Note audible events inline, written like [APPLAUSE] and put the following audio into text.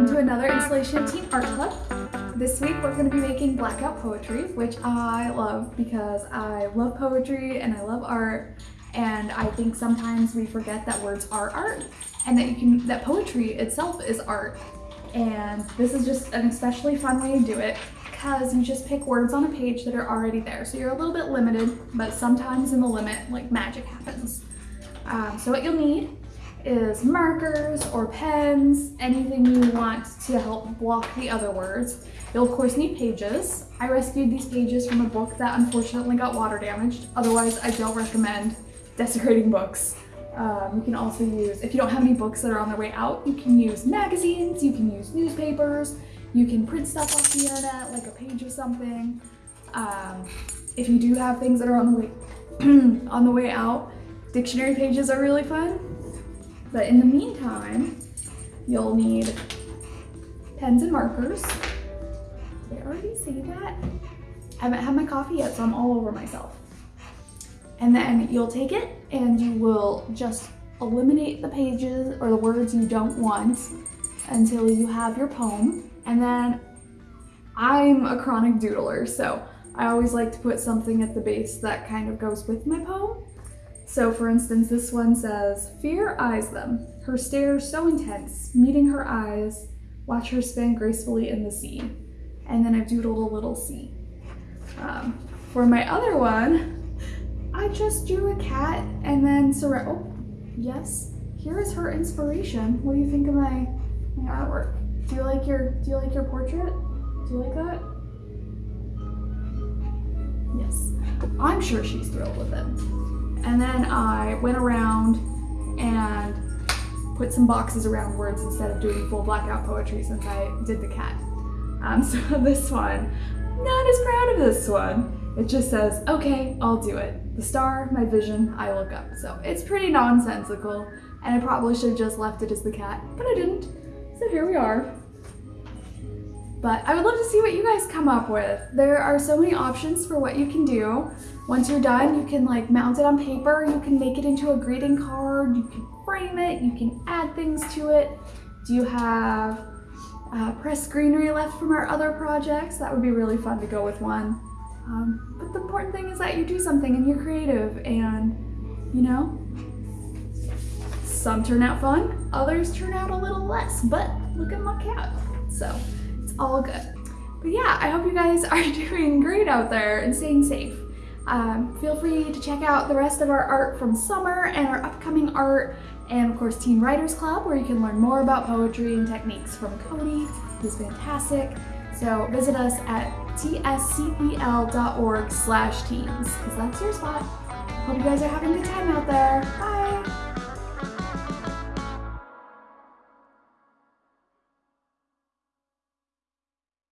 welcome to another Installation Teen Art Club. This week we're going to be making blackout poetry, which I love because I love poetry and I love art and I think sometimes we forget that words are art and that you can that poetry itself is art. And this is just an especially fun way to do it because you just pick words on a page that are already there. So you're a little bit limited, but sometimes in the limit, like magic happens. Um, so what you'll need is markers or pens, anything you want to help block the other words. You'll of course need pages. I rescued these pages from a book that unfortunately got water damaged. Otherwise, I don't recommend desecrating books. Um, you can also use, if you don't have any books that are on their way out, you can use magazines, you can use newspapers, you can print stuff off the internet, like a page of something. Um, if you do have things that are on the way [CLEARS THROAT] on the way out, dictionary pages are really fun. But in the meantime, you'll need pens and markers. Did I already say that? I haven't had my coffee yet, so I'm all over myself. And then you'll take it and you will just eliminate the pages or the words you don't want until you have your poem. And then I'm a chronic doodler, so I always like to put something at the base that kind of goes with my poem. So for instance, this one says, Fear eyes them, her stare so intense, meeting her eyes, watch her spin gracefully in the sea. And then I've doodled a little sea. Um, for my other one, I just drew a cat and then surround, oh, yes, here is her inspiration. What do you think of my, my artwork? Do you like your, do you like your portrait? Do you like that? Yes, I'm sure she's thrilled with it. And then I went around and put some boxes around words instead of doing full blackout poetry since I did the cat. Um, [LAUGHS] so this one, not as proud of this one. It just says, okay, I'll do it. The star, my vision, I look up. So it's pretty nonsensical and I probably should have just left it as the cat, but I didn't. So here we are. But I would love to see what you guys come up with. There are so many options for what you can do. Once you're done, you can like mount it on paper, you can make it into a greeting card, you can frame it, you can add things to it. Do you have uh, pressed greenery left from our other projects? That would be really fun to go with one. Um, but the important thing is that you do something and you're creative and, you know, some turn out fun, others turn out a little less, but look at my cat. So all good. But yeah, I hope you guys [LAUGHS] are doing great out there and staying safe. Um, feel free to check out the rest of our art from summer and our upcoming art and of course Teen Writers Club where you can learn more about poetry and techniques from Cody, who's fantastic. So visit us at tscpl.org slash teens because that's your spot. Hope you guys are having a good time out there. Bye!